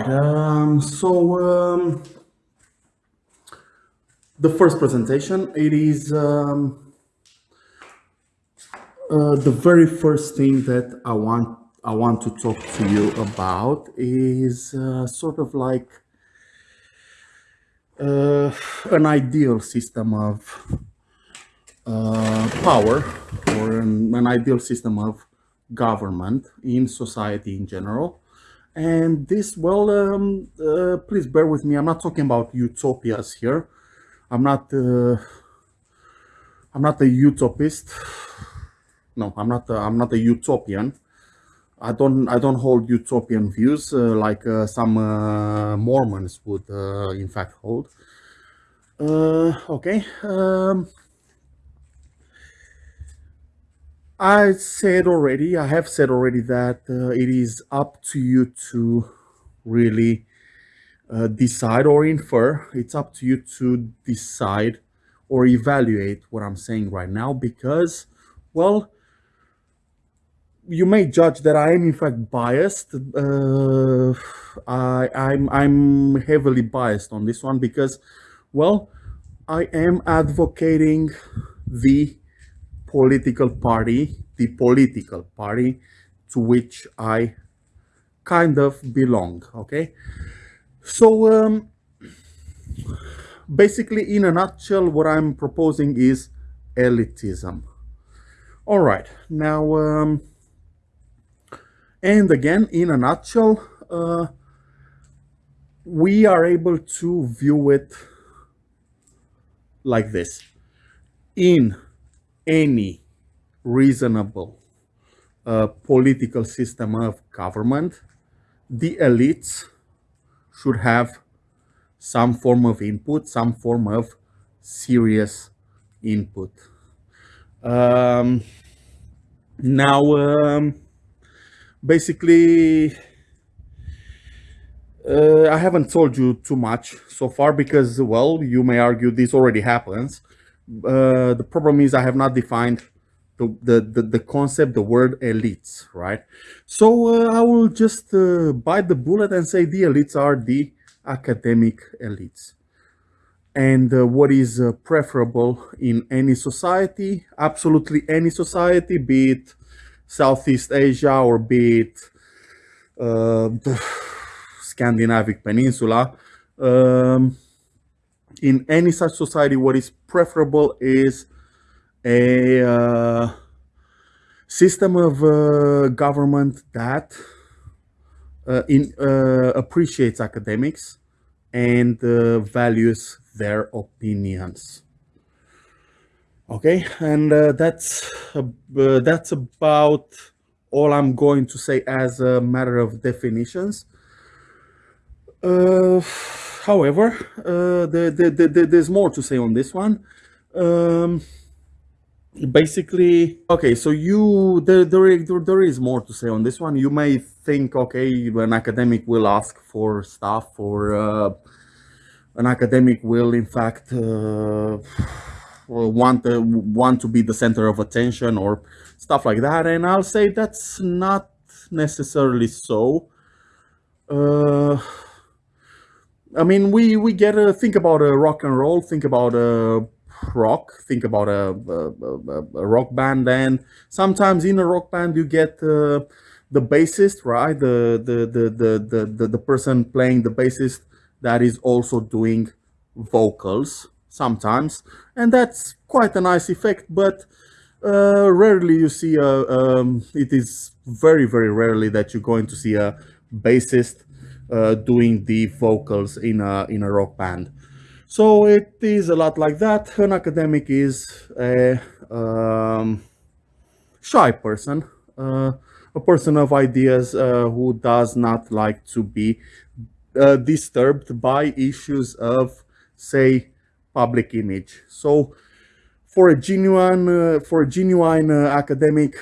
right. Um, so um, the first presentation, it is um, uh, the very first thing that I want I want to talk to you about is uh, sort of like uh, an ideal system of uh, power or an, an ideal system of government in society in general. And this, well, um, uh, please bear with me. I'm not talking about utopias here. I'm not, uh, I'm not a utopist. No, I'm not. A, I'm not a utopian. I don't. I don't hold utopian views uh, like uh, some uh, Mormons would, uh, in fact, hold. okay. Um, I said already, I have said already that uh, it is up to you to really uh, decide or infer. It's up to you to decide or evaluate what I'm saying right now because, well, you may judge that I am in fact biased. Uh, I, I'm, I'm heavily biased on this one because, well, I am advocating the political party, the political party to which I kind of belong, okay? So, um, basically, in a nutshell, what I'm proposing is elitism. All right, now, um, and again, in a nutshell, uh, we are able to view it like this. In any reasonable uh, political system of government, the elites should have some form of input, some form of serious input. Um, now, um, basically, uh, I haven't told you too much so far because, well, you may argue this already happens. Uh, the problem is I have not defined the, the, the, the concept, the word elites, right? So uh, I will just uh, bite the bullet and say the elites are the academic elites. And uh, what is uh, preferable in any society, absolutely any society, be it Southeast Asia or be it the Scandinavic Peninsula, um, in any such society, what is preferable is a uh, system of uh, government that uh, in, uh, appreciates academics and uh, values their opinions. Okay, and uh, that's that's about all I'm going to say as a matter of definitions. However, the, the, the, there's more to say on this one. Um, basically okay so you there, there there is more to say on this one. You may think okay an academic will ask for stuff or uh, an academic will in fact uh, want uh, want to be the center of attention or stuff like that. And i'll say that's not necessarily so. Uh, i mean we we get to think about a rock and roll think about a rock think about a, a, a, rock band and sometimes in a rock band you get uh, the bassist right? The the, the the the the person playing the bassist that is also doing vocals sometimes and that's quite a nice effect but uh, rarely you see a um, it is very very rarely that you're going to see a bassist uh, doing the vocals in a in a rock band so it is a lot like that. An academic is a um, shy person, uh, a person of ideas uh, who does not like to be uh, disturbed by issues of, say, public image. So for a genuine, uh, for a genuine uh, academic,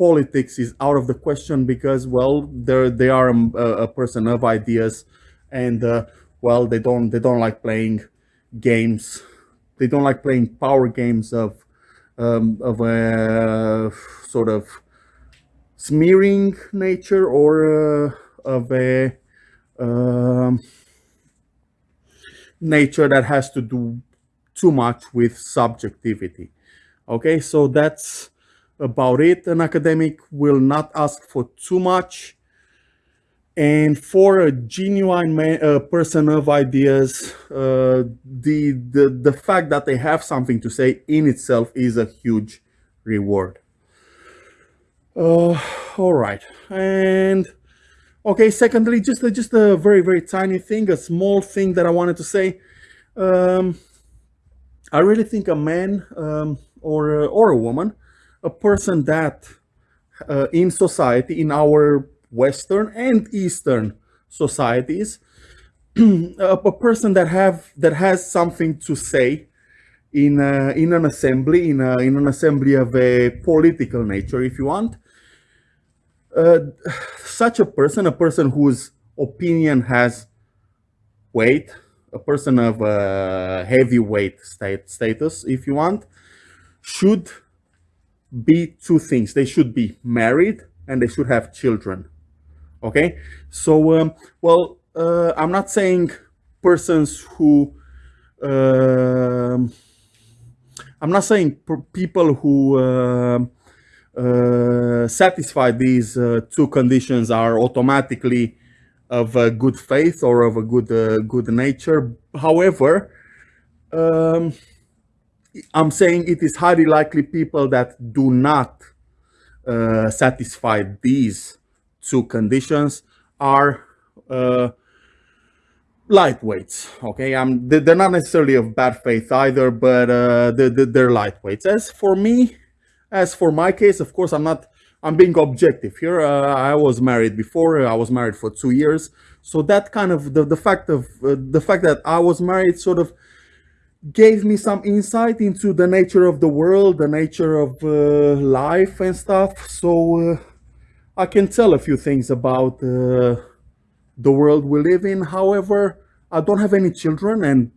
politics is out of the question because, well, they they are a, a, person of ideas, and uh, well, they don't they don't like playing games. They don't like playing power games of um, of a sort of smearing nature or uh, of a um, nature that has to do too much with subjectivity. Okay, so that's about it. An academic will not ask for too much. And for a genuine man, uh, person of ideas, uh, the, the, the fact that they have something to say in itself is a huge reward. Uh, all right. And okay, secondly, just a, just a very, very tiny thing, a small thing that I wanted to say. Um, I really think a man um, or, or a woman, a person that uh, in society, in our Western and Eastern societies, a person that have that has something to say in a, in an assembly, in a, in an assembly of a political nature, if you want. Uh, such a person, a person whose opinion has weight, a person of a heavyweight state status, if you want, should be two things. They should be married and they should have children. Okay, so um, well, uh, I'm not saying persons who. Um, I'm not saying people who uh, uh, satisfy these uh, two conditions are automatically of a good faith or of a good uh, good nature. However, um, I'm saying it is highly likely people that do not uh, satisfy these two conditions are uh, lightweights. Okay, I'm they're not necessarily of bad faith either, but uh, they're, they're lightweights. As for me, as for my case, of course, I'm not. I'm being objective here. Uh, I was married before. I was married for two years, so that kind of the the fact of uh, the fact that I was married sort of gave me some insight into the nature of the world, the nature of uh, life and stuff. So uh, I can tell a few things about uh, the world we live in. However, I don't have any children. And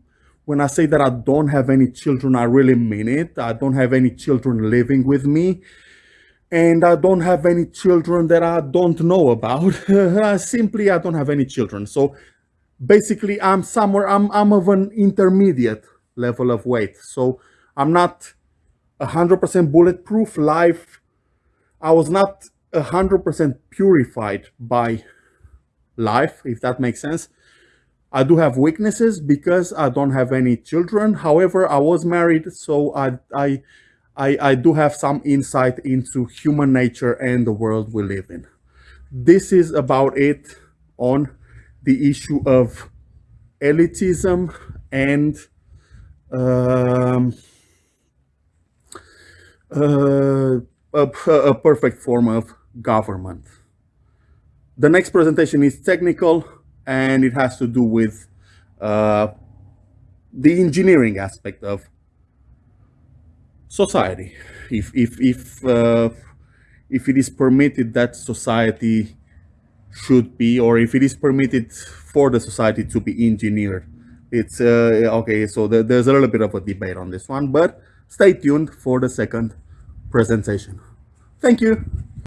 when I say that I don't have any children, I really mean it. I don't have any children living with me. And I don't have any children that I don't know about. Simply, I don't have any children. So basically, I'm somewhere, I'm, I'm of an intermediate level of weight. So I'm not 100% bulletproof. Life, I was not 100% purified by life, if that makes sense. I do have weaknesses because I don't have any children. However, I was married, so I, I, I, I do have some insight into human nature and the world we live in. This is about it on the issue of elitism and um, uh, a, a perfect form of government. The next presentation is technical and it has to do with uh, the engineering aspect of society. If, if, if, uh, if it is permitted that society should be, or if it is permitted for the society to be engineered. It's, uh, okay, so the, there's a little bit of a debate on this one, but stay tuned for the second presentation. Thank you.